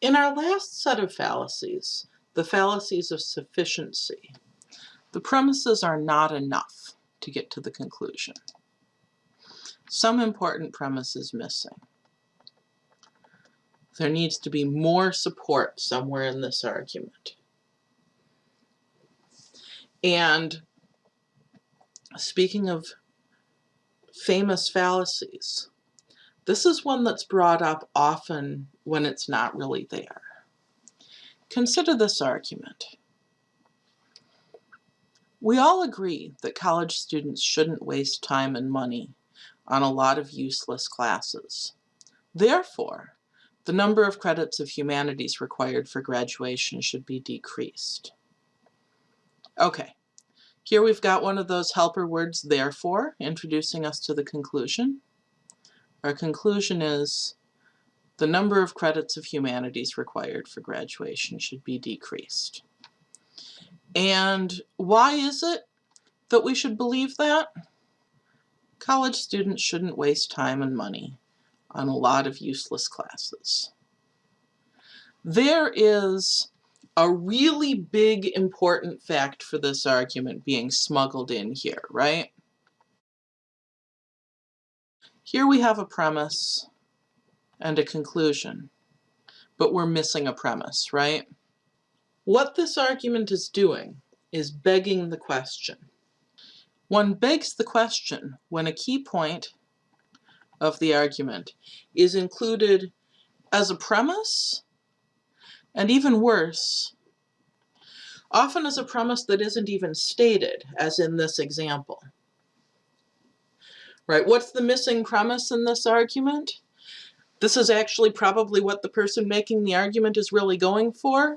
In our last set of fallacies, the fallacies of sufficiency, the premises are not enough to get to the conclusion. Some important premise is missing. There needs to be more support somewhere in this argument. And speaking of famous fallacies, this is one that's brought up often when it's not really there. Consider this argument. We all agree that college students shouldn't waste time and money on a lot of useless classes. Therefore, the number of credits of humanities required for graduation should be decreased. Okay, here we've got one of those helper words, therefore, introducing us to the conclusion. Our conclusion is the number of credits of humanities required for graduation should be decreased. And why is it that we should believe that? College students shouldn't waste time and money on a lot of useless classes. There is a really big important fact for this argument being smuggled in here, right? Here we have a premise and a conclusion, but we're missing a premise, right? What this argument is doing is begging the question. One begs the question when a key point of the argument is included as a premise, and even worse, often as a premise that isn't even stated, as in this example. Right, what's the missing premise in this argument? This is actually probably what the person making the argument is really going for.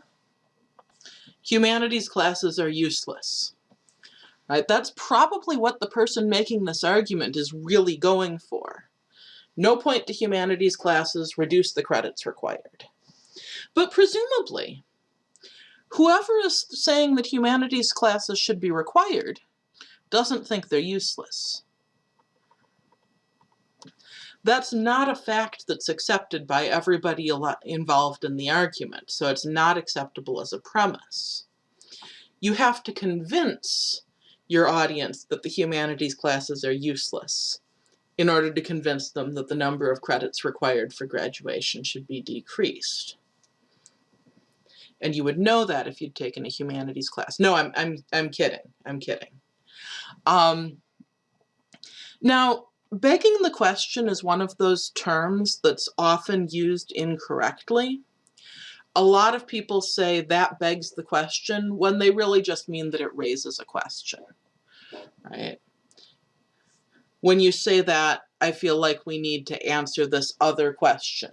Humanities classes are useless. Right, that's probably what the person making this argument is really going for. No point to humanities classes, reduce the credits required. But presumably, whoever is saying that humanities classes should be required doesn't think they're useless. That's not a fact that's accepted by everybody involved in the argument, so it's not acceptable as a premise. You have to convince your audience that the humanities classes are useless in order to convince them that the number of credits required for graduation should be decreased. And you would know that if you'd taken a humanities class. No, I'm, I'm, I'm kidding. I'm kidding. Um, now, begging the question is one of those terms that's often used incorrectly. A lot of people say that begs the question when they really just mean that it raises a question, right? When you say that, I feel like we need to answer this other question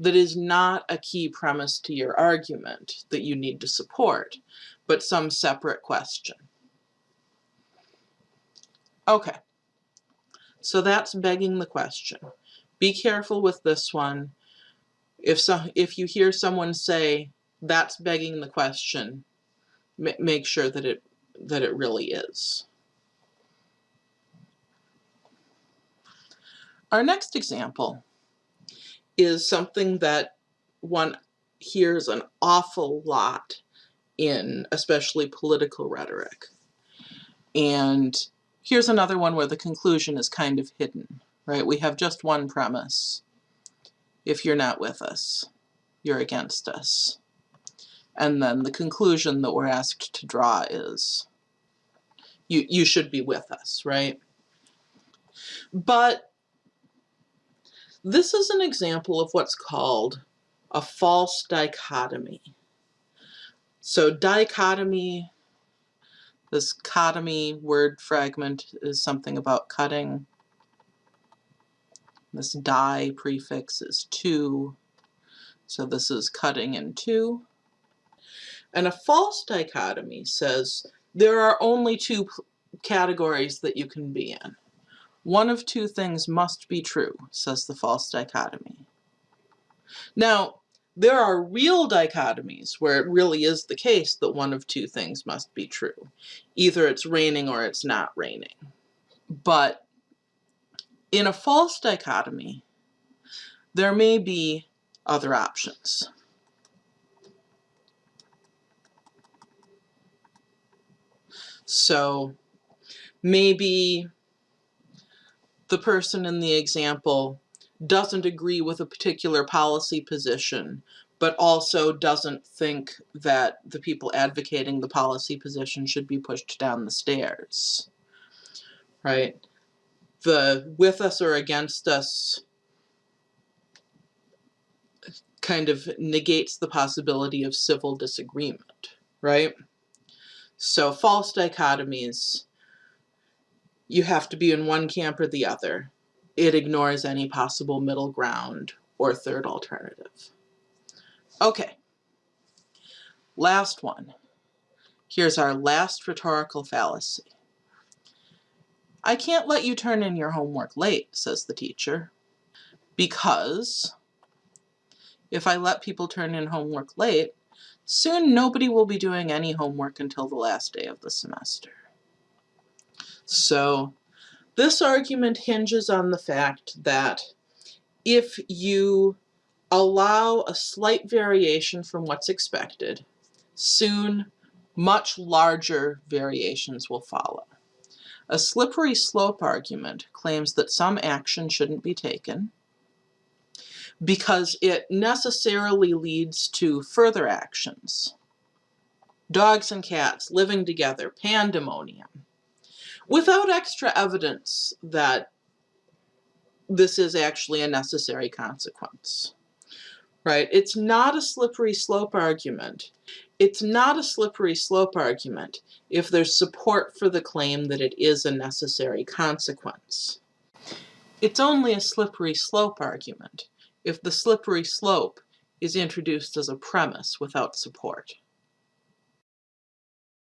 that is not a key premise to your argument that you need to support, but some separate question. Okay, so that's begging the question. Be careful with this one. If, so, if you hear someone say, that's begging the question, make sure that it, that it really is. Our next example is something that one hears an awful lot in especially political rhetoric. And here's another one where the conclusion is kind of hidden, right? We have just one premise. If you're not with us, you're against us. And then the conclusion that we're asked to draw is you, you should be with us, right? But this is an example of what's called a false dichotomy. So dichotomy, this cotomy word fragment is something about cutting. This di prefix is two, so this is cutting in two. And a false dichotomy says there are only two categories that you can be in. One of two things must be true, says the false dichotomy. Now, there are real dichotomies where it really is the case that one of two things must be true. Either it's raining or it's not raining. But in a false dichotomy, there may be other options. So maybe the person in the example doesn't agree with a particular policy position, but also doesn't think that the people advocating the policy position should be pushed down the stairs. Right? The with us or against us kind of negates the possibility of civil disagreement, right? So false dichotomies, you have to be in one camp or the other. It ignores any possible middle ground or third alternative. Okay, last one. Here's our last rhetorical fallacy. I can't let you turn in your homework late, says the teacher, because if I let people turn in homework late, soon nobody will be doing any homework until the last day of the semester. So this argument hinges on the fact that if you allow a slight variation from what's expected, soon much larger variations will follow. A slippery slope argument claims that some action shouldn't be taken, because it necessarily leads to further actions. Dogs and cats living together, pandemonium, without extra evidence that this is actually a necessary consequence. Right? It's not a slippery slope argument. It's not a slippery slope argument if there's support for the claim that it is a necessary consequence. It's only a slippery slope argument if the slippery slope is introduced as a premise without support.